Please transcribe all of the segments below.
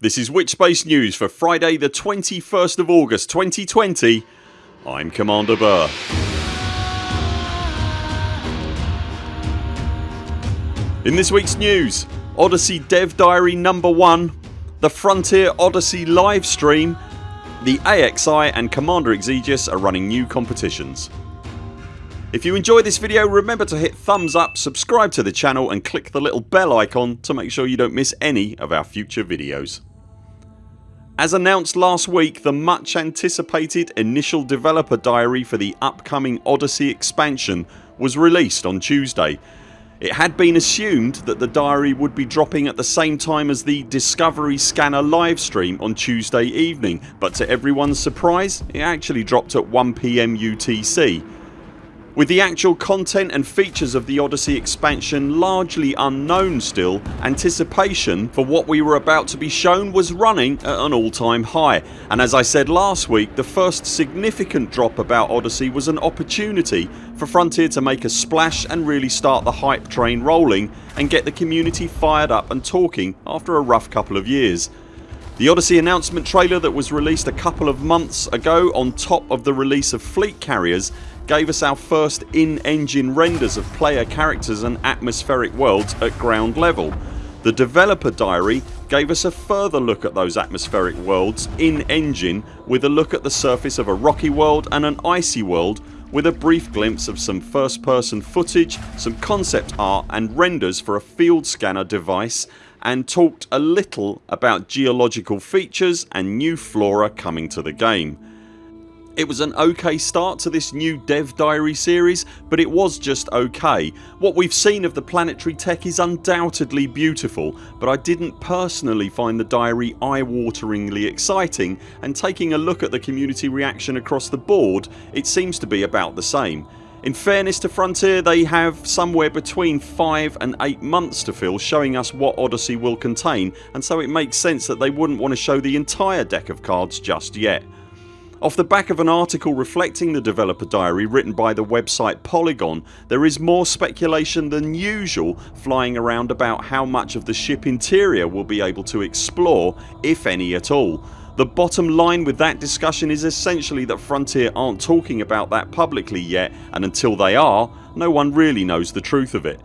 This is Witchspace News for Friday the 21st of August 2020 I'm Commander Burr. In this weeks news Odyssey Dev Diary number 1 The Frontier Odyssey live stream The AXI and Commander Exegius are running new competitions. If you enjoy this video remember to hit thumbs up, subscribe to the channel and click the little bell icon to make sure you don't miss any of our future videos. As announced last week the much anticipated initial developer diary for the upcoming Odyssey expansion was released on Tuesday. It had been assumed that the diary would be dropping at the same time as the Discovery Scanner livestream on Tuesday evening but to everyone's surprise it actually dropped at 1pm UTC. With the actual content and features of the Odyssey expansion largely unknown still, anticipation for what we were about to be shown was running at an all time high and as I said last week the first significant drop about Odyssey was an opportunity for Frontier to make a splash and really start the hype train rolling and get the community fired up and talking after a rough couple of years. The Odyssey announcement trailer that was released a couple of months ago on top of the release of Fleet Carriers gave us our first in-engine renders of player characters and atmospheric worlds at ground level. The developer diary gave us a further look at those atmospheric worlds in engine with a look at the surface of a rocky world and an icy world with a brief glimpse of some first person footage, some concept art and renders for a field scanner device and talked a little about geological features and new flora coming to the game. It was an ok start to this new Dev Diary series but it was just ok. What we've seen of the planetary tech is undoubtedly beautiful but I didn't personally find the diary eye-wateringly exciting and taking a look at the community reaction across the board it seems to be about the same. In fairness to Frontier they have somewhere between 5 and 8 months to fill showing us what Odyssey will contain and so it makes sense that they wouldn't want to show the entire deck of cards just yet. Off the back of an article reflecting the developer diary written by the website Polygon there is more speculation than usual flying around about how much of the ship interior we'll be able to explore if any at all the bottom line with that discussion is essentially that Frontier aren't talking about that publicly yet and until they are no one really knows the truth of it.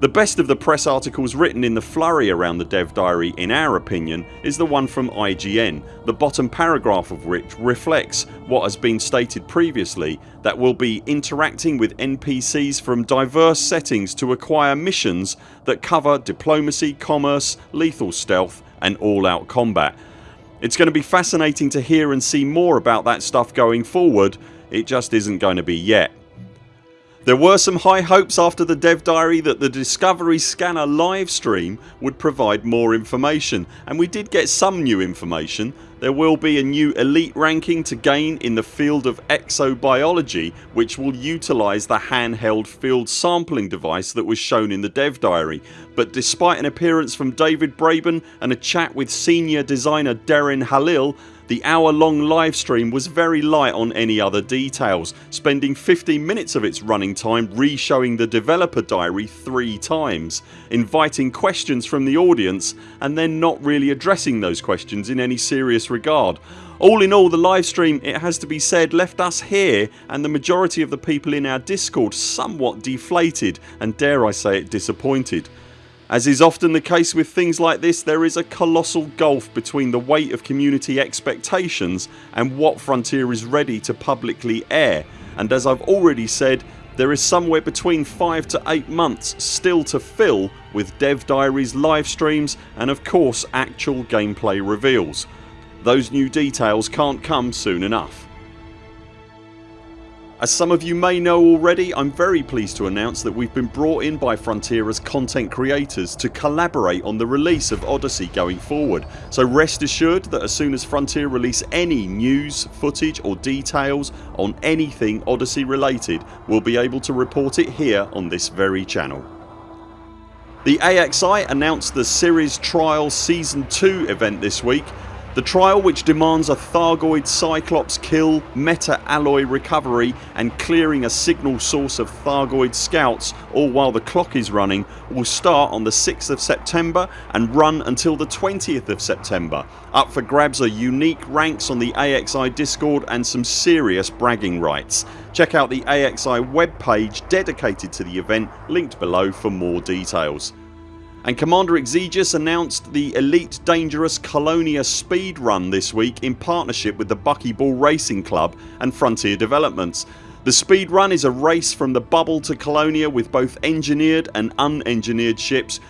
The best of the press articles written in the flurry around the dev diary in our opinion is the one from IGN the bottom paragraph of which reflects what has been stated previously that we'll be interacting with NPCs from diverse settings to acquire missions that cover diplomacy, commerce, lethal stealth and all out combat it's going to be fascinating to hear and see more about that stuff going forward. It just isn't going to be yet. There were some high hopes after the dev diary that the Discovery Scanner livestream would provide more information and we did get some new information. There will be a new elite ranking to gain in the field of exobiology which will utilise the handheld field sampling device that was shown in the dev diary. But despite an appearance from David Braben and a chat with senior designer Darren Halil the hour long livestream was very light on any other details spending 15 minutes of its running time re-showing the developer diary three times, inviting questions from the audience and then not really addressing those questions in any serious regard. All in all the livestream it has to be said left us here and the majority of the people in our discord somewhat deflated and dare I say it disappointed. As is often the case with things like this there is a colossal gulf between the weight of community expectations and what Frontier is ready to publicly air and as I've already said there is somewhere between 5 to 8 months still to fill with Dev Diaries live streams and of course actual gameplay reveals. Those new details can't come soon enough. As some of you may know already I'm very pleased to announce that we've been brought in by Frontier as content creators to collaborate on the release of Odyssey going forward so rest assured that as soon as Frontier release any news, footage or details on anything Odyssey related we'll be able to report it here on this very channel. The AXI announced the Series Trial Season 2 event this week The trial which demands a Thargoid Cyclops kill, meta alloy recovery and clearing a signal source of Thargoid scouts all while the clock is running will start on the 6th of September and run until the 20th of September. Up for grabs are unique ranks on the AXI discord and some serious bragging rights. Check out the AXI webpage dedicated to the event linked below for more details and Commander Exegius announced the Elite Dangerous Colonia Speed Run this week in partnership with the Buckyball Racing Club and Frontier Developments. The speed run is a race from the bubble to Colonia with both engineered and unengineered ships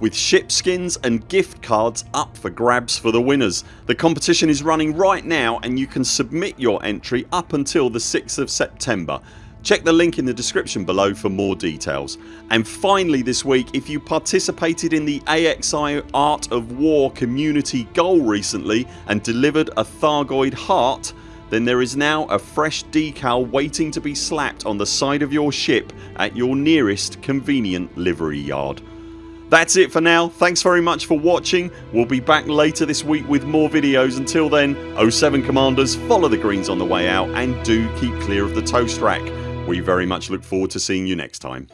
with ship skins and gift cards up for grabs for the winners. The competition is running right now and you can submit your entry up until the 6th of September. Check the link in the description below for more details. And finally this week if you participated in the AXI Art of War community goal recently and delivered a Thargoid heart then there is now a fresh decal waiting to be slapped on the side of your ship at your nearest convenient livery yard. That's it for now. Thanks very much for watching. We'll be back later this week with more videos. Until then 0 7 CMDRs follow the greens on the way out and do keep clear of the toast rack. We very much look forward to seeing you next time.